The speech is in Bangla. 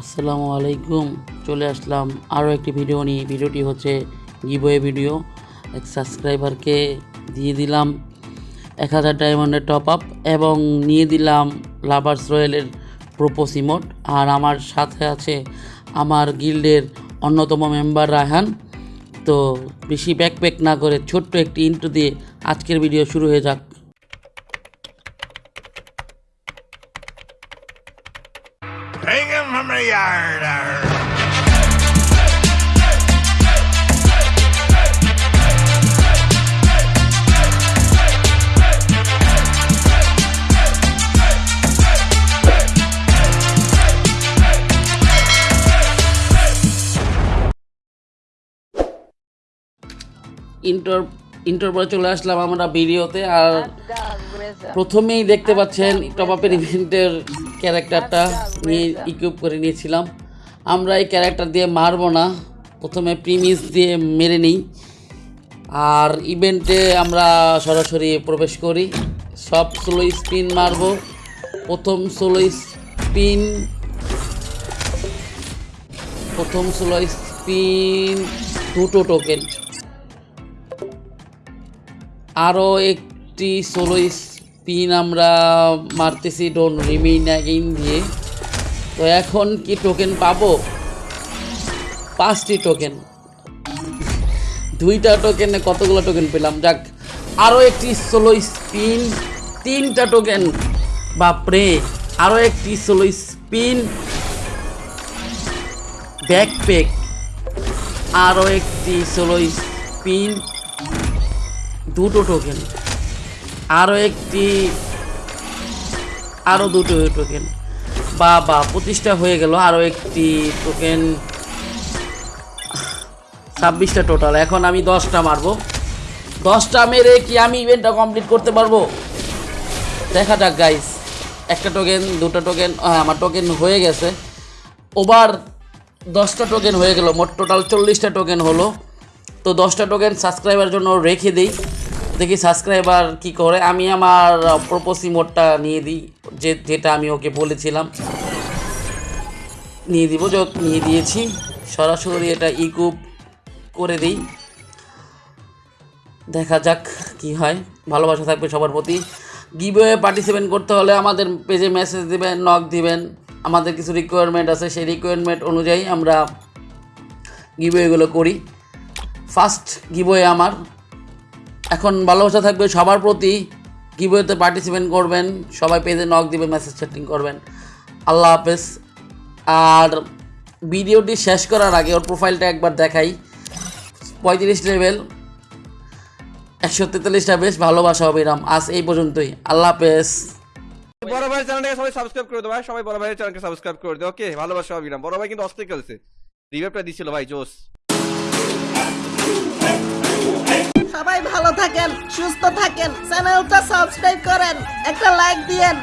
আসসালামু আলাইকুম। চলে আসলাম আরও একটি ভিডিও নিয়ে। ভিডিওটি হচ্ছে গিবয়ে ভিডিও। এক সাবস্ক্রাইবারকে দিয়ে দিলাম এক হাজার ডায়মন্ডের টপ আপ এবং নিয়ে দিলাম লাভার্স রয়্যালের প্রোপোস ইমোট আর আমার সাথে আছে আমার গিল্ডের অন্যতম মেম্বার রায়হান। তো বেশি ব্যাকপ্যাক না করে ছোট্ট একটি ইন্টু দিয়ে আজকের ভিডিও শুরু হয়ে যাক। Hang him from the yard. Arr. inter inter পরে চলে আসলাম আমরা ভিডিওতে, আর প্রথমেই দেখতে পাচ্ছেন টপ আপের ইভেন্টের ক্যারেক্টারটা নিয়ে ইকুইপ করে নিয়েছিলাম। আমরা এই ক্যারেক্টার দিয়ে মারবো না, প্রথমে প্রিমিস দিয়ে মেরে নিই। আর ইভেন্টে আমরা সরাসরি প্রবেশ করি, সব সোলো স্পিন মারবো। প্রথম সোলো স্পিন প্রথম সোলো স্পিন দুটো টোকেন আরও একটি সোলো স্পিন আমরা মারতেছি ডোন রিমেইন অ্যাগেইন দিয়ে। তো এখন কি টোকেন পাবো? পাঁচটি টোকেন দুইটা টোকেনে কতগুলো টোকেন পেলাম? যাক আরও একটি সোলো স্পিন তিনটা টোকেন বাপরে আরও একটি সোলো স্পিন ব্যাকপ্যাক আরও একটি সোলো স্পিন দুটো টোকেন আরও একটি আরও দুটো টোকেন বা বা পঁচিশটা হয়ে গেল। আরও একটি টোকেন ছাব্বিশটা টোটাল এখন আমি দশটা মারবো। দশটা মেরে কি আমি ইভেন্টটা কমপ্লিট করতে পারব? দেখা যাক গাইস একটা টোকেন দুটো টোকেন হ্যাঁ আমার টোকেন হয়ে গেছে। ওভার দশটা টোকেন হয়ে গেল। মোট টোটাল চল্লিশটা টোকেন হলো। তো দশটা টোকেন সাবস্ক্রাইবার জন্য রেখে দিই। দেখি সাবস্ক্রাইবার কি করে। আমি আমার প্রপোসি মোডটা নিয়ে দিই, যে, যেটা আমি ওকে বলেছিলাম। নিয়ে দিব, যত নিয়ে দিয়েছি। সরাসরি এটা ইকুপ করে দিই। দেখা যাক কি হয়। ভালোবাসা থাকবে সবার প্রতি। গিভওয়ে পার্টিসিপেট করতে হলে আমাদের পেজে মেসেজ দিবেন নক দিবেন। আমাদের কিছু রিকোয়ারমেন্ট আছে, সেই রিকোয়ারমেন্ট অনুযায়ী আমরা গিভওয়েগুলো করি। ফার্স্ট গিভওয়ে আমার। এখন ভালোবাসা থাকবে সবার প্রতি। গিভওয়েতে পার্টিসিপেট করবেন, সবাই পেজে নক দিবেন মেসেজ চ্যাটিং করবেন। আল্লাহ হাফেজ। আর ভিডিওটি শেষ করার আগে ওর প্রোফাইলটা একবার দেখাই। পঁয়ত্রিশ লেভেল একশো তেতাল্লিশটা বেশ ভালোবাসা অবিরাম আজ এই পর্যন্তই। আল্লাহ হাফেজ। বড় ভাই চ্যানেলটাকে সবাই সাবস্ক্রাইব করে দাও ভাই। সবাই বড় ভাইয়ের চ্যানেলকে সাবস্ক্রাইব করে দাও। ওকে ভালোবাসা অবিরাম বড় ভাই কিন্তু অস্থির খেলছে। রিভাইভটা দিছিল ভাই জোস সবাই ভালো থাকেন সুস্থ থাকেন চ্যানেলটা সাবস্ক্রাইব করেন একটা লাইক দিয়েন।